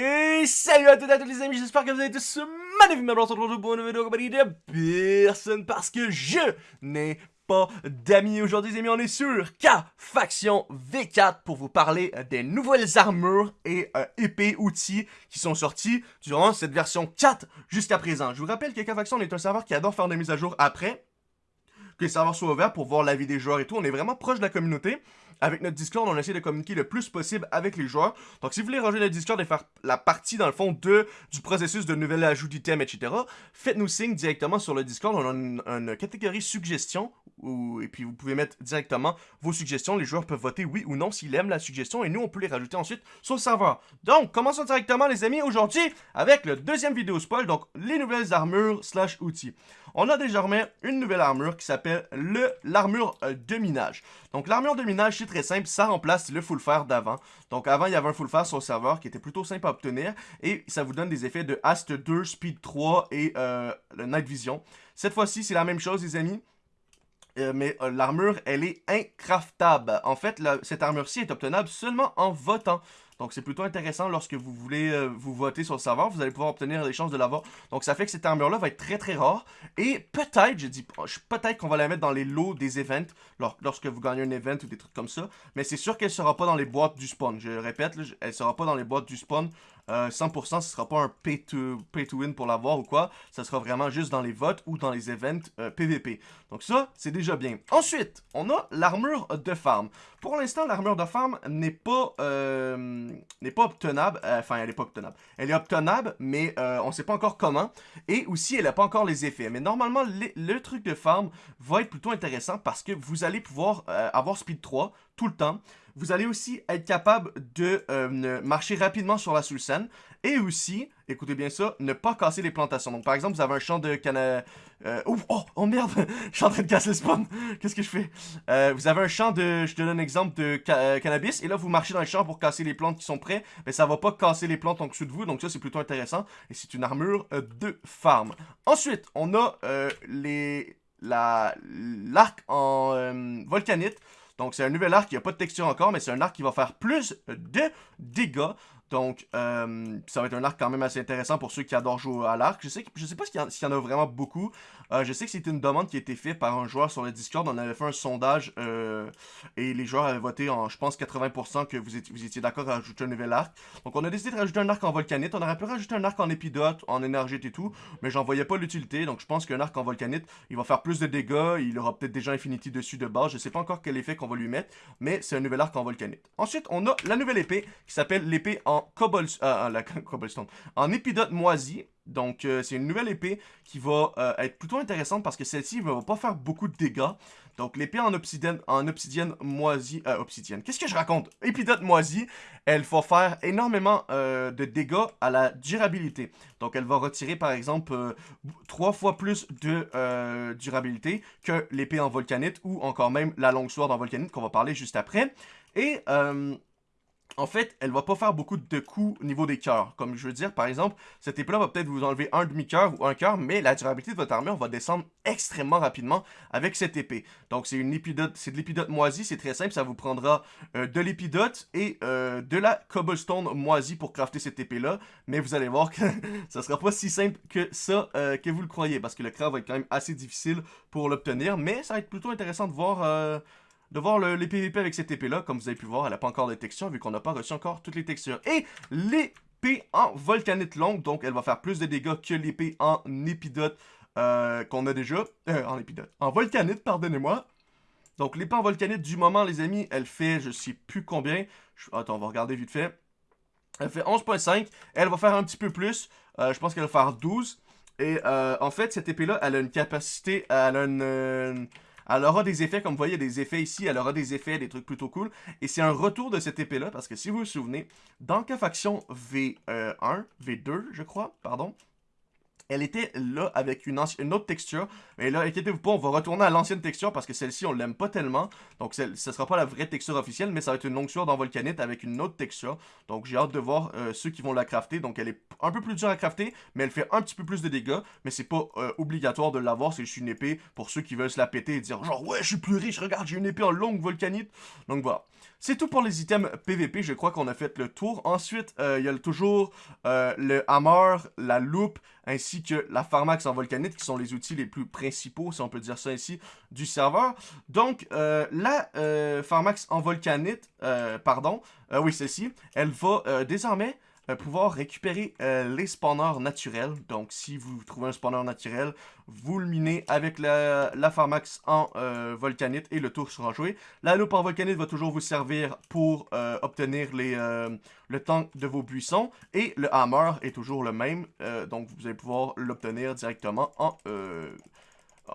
Et salut à toutes et à tous les amis, j'espère que vous allez tous magnifiquement bien. On se pour une vidéo compagnie de personne parce que je n'ai pas d'amis. Aujourd'hui les amis, on est sur K Faction V4 pour vous parler des nouvelles armures et euh, épées outils qui sont sortis durant cette version 4 jusqu'à présent. Je vous rappelle que K est un serveur qui adore faire des mises à jour après que les serveurs soient ouverts pour voir la vie des joueurs et tout. On est vraiment proche de la communauté. Avec notre Discord, on essaie de communiquer le plus possible avec les joueurs. Donc, si vous voulez rejoindre le Discord et faire la partie, dans le fond, de, du processus de nouvel ajout d'items, etc., faites-nous signe directement sur le Discord. On a une, catégorie suggestions, et puis vous pouvez mettre directement vos suggestions. Les joueurs peuvent voter oui ou non s'ils aiment la suggestion, et nous, on peut les rajouter ensuite sur le serveur. Donc, commençons directement, les amis, aujourd'hui, avec le deuxième vidéo spoil, donc les nouvelles armures slash outils. On a désormais une nouvelle armure qui s'appelle le l'armure euh, de minage. Donc, l'armure de minage, très simple, ça remplace le full fer d'avant. Donc avant, il y avait un full fer sur le serveur qui était plutôt simple à obtenir et ça vous donne des effets de Ast 2, Speed 3 et euh, Night Vision. Cette fois-ci, c'est la même chose les amis. Euh, mais euh, l'armure, elle est incraftable. En fait, cette armure-ci est obtenable seulement en votant. Donc c'est plutôt intéressant lorsque vous voulez euh, vous voter sur le serveur, vous allez pouvoir obtenir des chances de l'avoir. Donc ça fait que cette armure-là va être très très rare. Et peut-être, je dis peut-être qu'on va la mettre dans les lots des events, lorsque vous gagnez un event ou des trucs comme ça. Mais c'est sûr qu'elle sera pas dans les boîtes du spawn. Je répète, elle sera pas dans les boîtes du spawn 100%, euh, ce sera pas un pay to, pay to win pour l'avoir ou quoi. Ça sera vraiment juste dans les votes ou dans les events PVP. Euh, Donc ça, c'est déjà bien. Ensuite, on a l'armure de farm. Pour l'instant, l'armure de farm n'est pas, n'est pas obtenable. Enfin, elle n'est pas obtenable. Elle est obtenable, mais on sait pas encore comment. Et aussi, elle n'a pas encore les effets. Mais normalement, le truc de farm va être plutôt intéressant parce que vous allez pouvoir avoir speed 3 tout le temps. Vous allez aussi être capable de euh, marcher rapidement sur la sous-scène et aussi, écoutez bien ça, ne pas casser les plantations. Donc par exemple, vous avez un champ de cannabis... Euh, oh, oh, merde, je suis en train de casser le spawn. Qu'est-ce que je fais? Euh, vous avez un champ de, je te donne un exemple de cannabis et là vous marchez dans le champ pour casser les plantes qui sont prêtes, mais ça va pas casser les plantes en dessous de vous, donc ça c'est plutôt intéressant et c'est une armure de farm. Ensuite, on a les l'arc en volcanite. Donc, c'est un nouvel arc qui n'a pas de texture encore, mais c'est un arc qui va faire plus de dégâts. Donc, euh, ça va être un arc quand même assez intéressant pour ceux qui adorent jouer à l'arc. Je sais, je sais pas s'il y, en a vraiment beaucoup. Euh, je sais que c'était une demande qui a été faite par un joueur sur le Discord. On avait fait un sondage euh, et les joueurs avaient voté en, je pense, 80% que vous étiez, vous étiez d'accord à rajouter un nouvel arc. Donc, on a décidé de rajouter un arc en volcanite. On aurait pu rajouter un arc en épidote, en énergite et tout, mais j'en voyais pas l'utilité. Donc, je pense qu'un arc en volcanite, il va faire plus de dégâts. Il aura peut-être déjà Infinity dessus de base. Je sais pas encore quel effet qu'on va lui mettre, mais c'est un nouvel arc en volcanite. Ensuite, on a la nouvelle épée qui s'appelle l'épée en euh, la cobblestone, en épidote moisi. Donc, euh, c'est une nouvelle épée qui va euh, être plutôt intéressante parce que celle-ci ne va pas faire beaucoup de dégâts. Donc, l'épée en obsidienne, en obsidienne moisie... Obsidienne. Qu'est-ce que je raconte? Épidote moisie, elle va faire énormément de dégâts à la durabilité. Donc, elle va retirer, par exemple, trois fois plus de durabilité que l'épée en volcanite ou encore même la longue sword en volcanite qu'on va parler juste après. Et en fait, elle va pas faire beaucoup de coups au niveau des cœurs. Comme je veux dire, par exemple, cette épée-là va peut-être vous enlever un demi-cœur ou un cœur, mais la durabilité de votre armure va descendre extrêmement rapidement avec cette épée. Donc c'est une épidote, c'est de l'épidote moisie, c'est très simple, ça vous prendra euh, de l'épidote et euh, de la cobblestone moisie pour crafter cette épée-là, mais vous allez voir que ça sera pas si simple que ça euh, que vous le croyez, parce que le craft va être quand même assez difficile pour l'obtenir, mais ça va être plutôt intéressant de voir de voir les PVP avec cette épée-là. Comme vous avez pu voir, elle n'a pas encore de textures, vu qu'on n'a pas reçu encore toutes les textures. Et l'épée en volcanite longue, donc elle va faire plus de dégâts que l'épée en épidote euh, qu'on a déjà. Euh, en épidote. En volcanite, pardonnez-moi. Donc l'épée en volcanite, du moment, les amis, elle fait, je sais plus combien. Attends, on va regarder vite fait. Elle fait 11.5. Elle va faire un petit peu plus. Euh, je pense qu'elle va faire 12. Et en fait, cette épée-là, elle a une capacité, elle a une, elle aura des effets, comme vous voyez, des effets ici, elle aura des effets, des trucs plutôt cool. Et c'est un retour de cette épée-là, parce que si vous vous souvenez, dans K-Faction V1, V2, je crois, pardon, elle était là avec une, autre texture. Mais là, inquiétez-vous pas, on va retourner à l'ancienne texture parce que celle-ci, on l'aime pas tellement. Donc, ce sera pas la vraie texture officielle, mais ça va être une longue sueur dans Volcanite avec une autre texture. Donc, j'ai hâte de voir euh, ceux qui vont la crafter. Donc, elle est un peu plus dure à crafter, mais elle fait un petit peu plus de dégâts. Mais c'est pas euh, obligatoire de l'avoir, c'est juste une épée pour ceux qui veulent se la péter et dire genre, ouais, je suis plus riche, regarde, j'ai une épée en longue Volcanite. Donc, voilà. C'est tout pour les items PVP, je crois qu'on a fait le tour. Ensuite, euh, il y a toujours le hammer, la loupe, ainsi que la Pharmax en volcanite, qui sont les outils les plus principaux, si on peut dire ça ici, du serveur. Donc, euh, la euh, Pharmax en volcanite, euh, pardon, oui, celle-ci, elle va désormais pouvoir récupérer euh, les spawners naturels. Donc, si vous trouvez un spawner naturel, vous le minez avec la, la Pharmax en euh, volcanite et le tour sera joué. La loupe en volcanite va toujours vous servir pour obtenir les, le tank de vos buissons. Et le hammer est toujours le même. donc, vous allez pouvoir l'obtenir directement en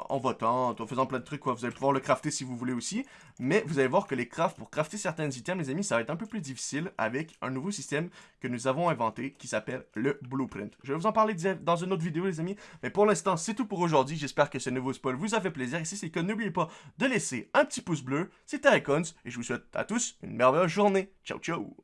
en votant, en faisant plein de trucs, quoi. Vous allez pouvoir le crafter si vous voulez aussi. Mais vous allez voir que les crafts, pour crafter certains items, les amis, ça va être un peu plus difficile avec un nouveau système que nous avons inventé qui s'appelle le Blueprint. Je vais vous en parler dans une autre vidéo, les amis. Mais pour l'instant, c'est tout pour aujourd'hui. J'espère que ce nouveau spoil vous a fait plaisir. Et si c'est le cas, n'oubliez pas de laisser un petit pouce bleu. C'était Icons et je vous souhaite à tous une merveilleuse journée. Ciao, ciao!